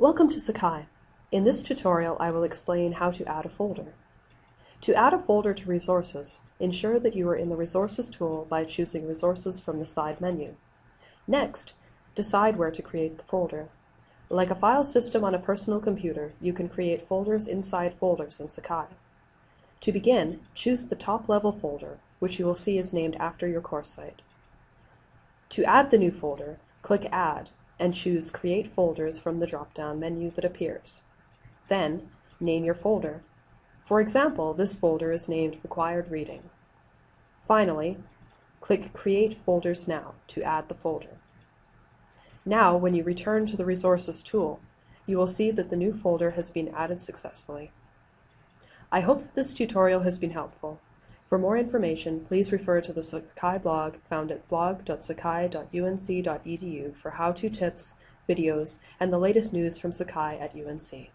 Welcome to Sakai. In this tutorial I will explain how to add a folder. To add a folder to resources, ensure that you are in the Resources tool by choosing Resources from the side menu. Next, decide where to create the folder. Like a file system on a personal computer, you can create folders inside folders in Sakai. To begin, choose the top-level folder, which you will see is named after your course site. To add the new folder, click Add and choose Create Folders from the drop-down menu that appears. Then, name your folder. For example, this folder is named Required Reading. Finally, click Create Folders Now to add the folder. Now, when you return to the Resources tool, you will see that the new folder has been added successfully. I hope that this tutorial has been helpful. For more information, please refer to the Sakai blog found at blog.sakai.unc.edu for how-to tips, videos, and the latest news from Sakai at UNC.